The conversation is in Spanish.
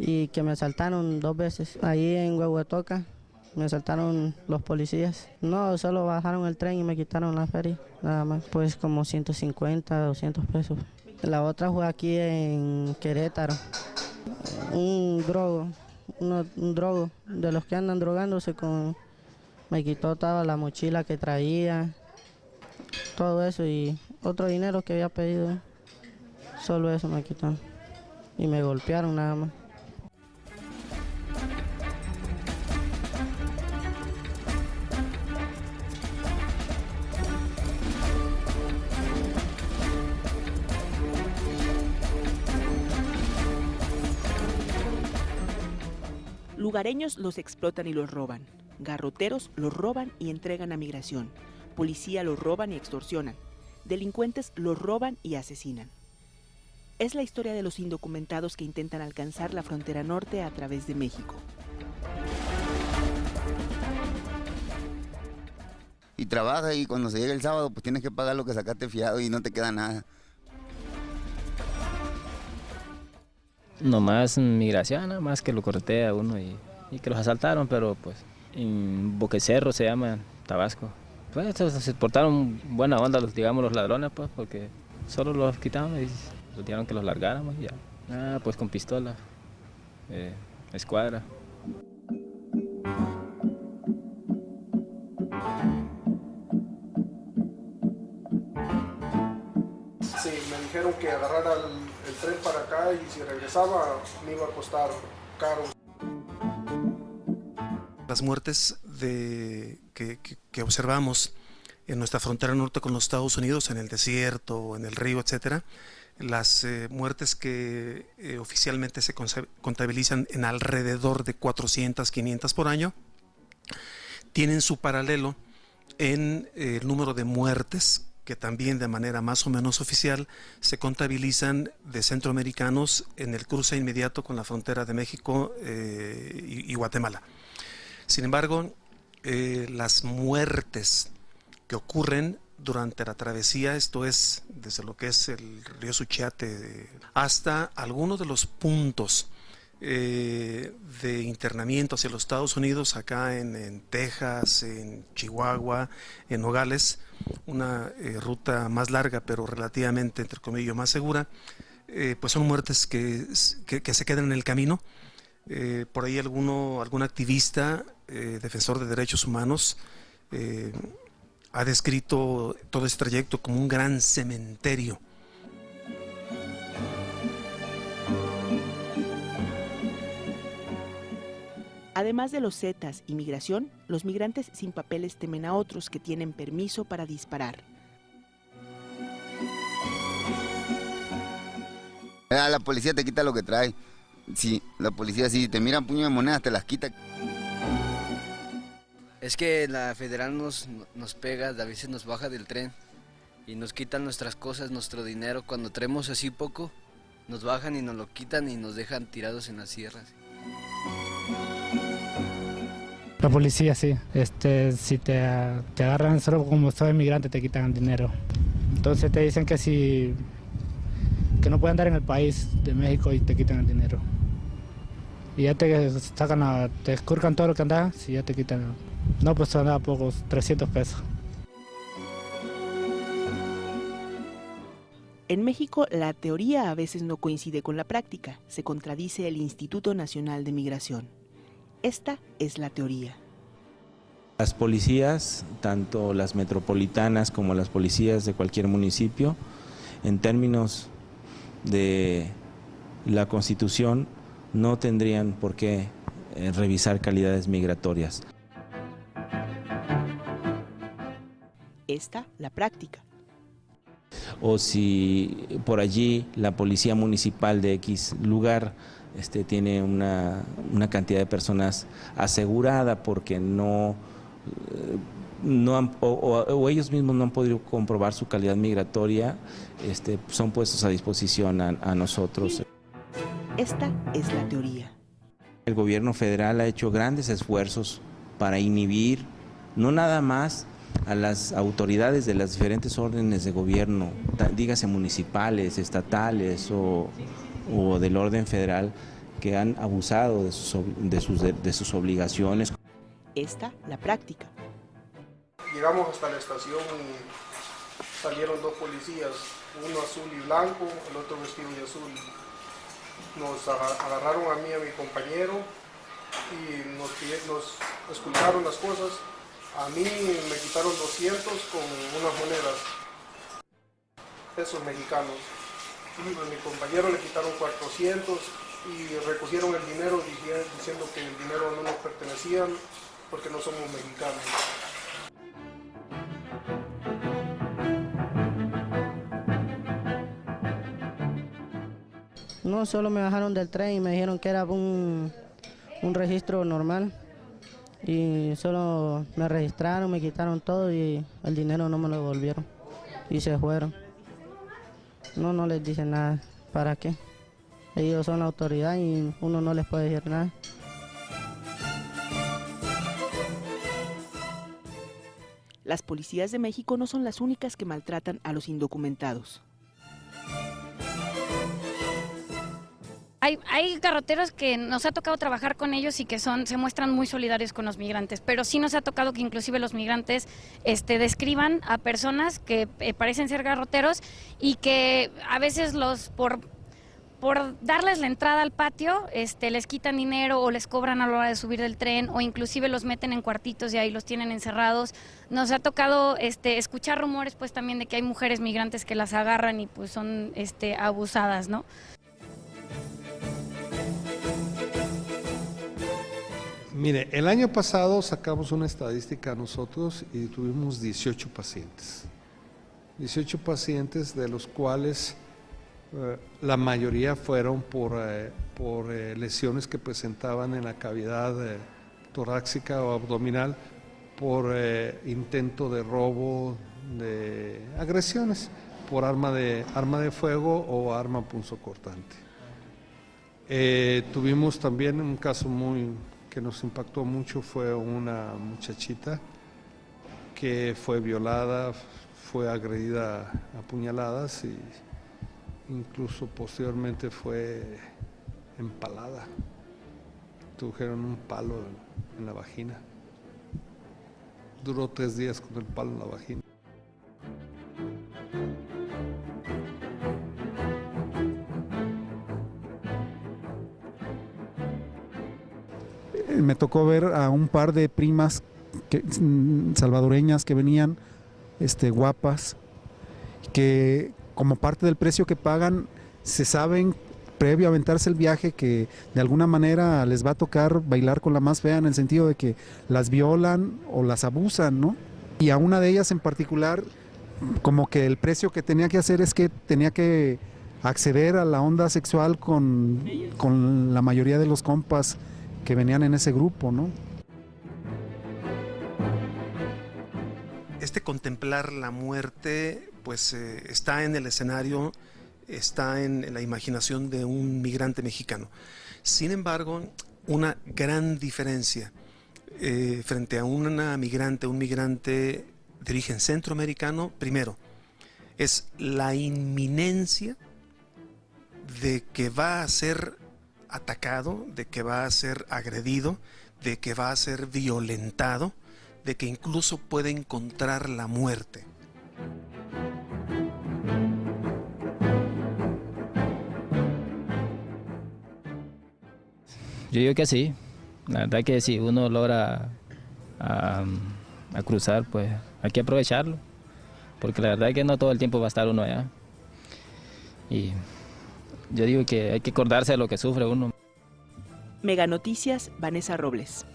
y que me asaltaron dos veces. Ahí en Huehuetoca me asaltaron los policías. No, solo bajaron el tren y me quitaron la feria, nada más. Pues como 150, 200 pesos. La otra fue aquí en Querétaro. Un drogo, un drogo, de los que andan drogándose con... Me quitó toda la mochila que traía, todo eso y otro dinero que había pedido. Solo eso me quitaron. Y me golpearon nada más. Lugareños los explotan y los roban. Garroteros los roban y entregan a migración. Policía los roban y extorsionan. Delincuentes los roban y asesinan. Es la historia de los indocumentados que intentan alcanzar la frontera norte a través de México. Y trabaja y cuando se llega el sábado pues tienes que pagar lo que sacaste fiado y no te queda nada. Nomás migración, más que lo cortea uno y, que los asaltaron, pero pues en Boquecerro se llama, Tabasco. Pues se portaron buena onda, los, digamos, los ladrones, pues, porque solo los quitaron y nos dijeron que los largáramos y ya. Ah, pues con pistola, eh, escuadra. Y si regresaba me iba a costar caro. Las muertes que, observamos en nuestra frontera norte con los Estados Unidos, en el desierto, en el río, etcétera, las eh, muertes que eh, oficialmente se contabilizan en alrededor de 400, 500 por año, tienen su paralelo en eh, el número de muertes que también de manera más o menos oficial se contabilizan de centroamericanos en el cruce inmediato con la frontera de México y, Guatemala. Sin embargo, las muertes que ocurren durante la travesía, esto es desde lo que es el río Suchiate hasta algunos de los puntos eh, de internamiento hacia los Estados Unidos, acá en, Texas, en Chihuahua, en Nogales, una eh, ruta más larga pero relativamente, entre comillas, más segura, eh, pues son muertes que, que, se quedan en el camino. por ahí alguno, algún activista, defensor de derechos humanos, ha descrito todo este trayecto como un gran cementerio. Además de los Zetas y migración, los migrantes sin papeles temen a otros que tienen permiso para disparar. Ah, la policía te quita lo que trae. Sí, la policía si te miran puño de monedas te las quita. Es que la federal nos, nos pega, a veces nos baja del tren y nos quitan nuestras cosas, nuestro dinero. Cuando traemos así poco, nos bajan y nos lo quitan y nos dejan tirados en las sierras. La policía sí, este, si te, te agarran solo como soy inmigrante te quitan dinero. Entonces te dicen que si que no pueden andar en el país de México y te quitan el dinero. Y ya te sacan te escurcan todo lo que andas y ya te quitan no, pues nada, pocos, 300 pesos. En México, la teoría a veces no coincide con la práctica, se contradice el Instituto Nacional de Migración. Esta es la teoría. Las policías, tanto las metropolitanas como las policías de cualquier municipio, en términos de la Constitución, no tendrían por qué eh, revisar calidades migratorias. esta la práctica. O si por allí la policía municipal de X lugar este, tiene una, cantidad de personas asegurada porque no, eh, no o, ellos mismos no han podido comprobar su calidad migratoria, este, son puestos a disposición a, a nosotros. Esta es la teoría. El gobierno federal ha hecho grandes esfuerzos para inhibir, no nada más a las autoridades de las diferentes órdenes de gobierno, dígase municipales, estatales o, del orden federal, que han abusado de sus, de sus, de sus obligaciones. Esta, la práctica. Llegamos hasta la estación y salieron dos policías, uno azul y blanco, el otro vestido de azul. Nos agarraron a mí y a mi compañero y nos, nos escultaron las cosas. A mí me quitaron 200 con unas monedas, pesos mexicanos. A mi compañero le quitaron 400 y recogieron el dinero diciendo que el dinero no nos pertenecía porque no somos mexicanos. No, solo me bajaron del tren y me dijeron que era un, un registro normal. Y solo me registraron, me quitaron todo y el dinero no me lo devolvieron. Y se fueron. No, no les dicen nada. ¿Para qué? Ellos son la autoridad y uno no les puede decir nada. Las policías de México no son las únicas que maltratan a los indocumentados. Hay, hay, que nos ha tocado trabajar con ellos y que son, se muestran muy solidarios con los migrantes, pero sí nos ha tocado que inclusive los migrantes este, describan a personas que eh, parecen ser garroteros y que a veces los por por darles la entrada al patio, este, les quitan dinero o les cobran a la hora de subir del tren o inclusive los meten en cuartitos y ahí los tienen encerrados. Nos ha tocado este, escuchar rumores pues también de que hay mujeres migrantes que las agarran y pues son este, abusadas, ¿no? Mire, el año pasado sacamos una estadística nosotros y tuvimos 18 pacientes. 18 pacientes de los cuales eh, la mayoría fueron por, eh, por eh, lesiones que presentaban en la cavidad torácica o abdominal por intento de robo, de agresiones por arma de, arma de fuego o arma punzocortante. tuvimos también un caso muy que nos impactó mucho, fue una muchachita que fue violada, fue agredida a puñaladas y incluso posteriormente fue empalada. Tujeron un palo en la vagina. Duró tres días con el palo en la vagina. Tocó ver a un par de primas mm, salvadoreñas que venían este, guapas, que como parte del precio que pagan, se saben previo a aventarse el viaje que de alguna manera les va a tocar bailar con la más fea en el sentido de que las violan o las abusan, ¿no? Y a una de ellas en particular, como que el precio que tenía que hacer es que tenía que acceder a la onda sexual con, con la mayoría de los compas que venían en ese grupo, ¿no? Este contemplar la muerte pues eh, está en el escenario, está en la imaginación de un migrante mexicano. Sin embargo, una gran diferencia eh, frente a una migrante, un migrante de origen centroamericano, primero, es la inminencia de que va a ser atacado, de que va a ser agredido, de que va a ser violentado, de que incluso puede encontrar la muerte. Yo digo que sí. La verdad que si uno logra a, cruzar, pues hay que aprovecharlo. Porque la verdad que no todo el tiempo va a estar uno allá. Y yo digo que hay que acordarse de lo que sufre uno. Mega Noticias, Vanessa Robles.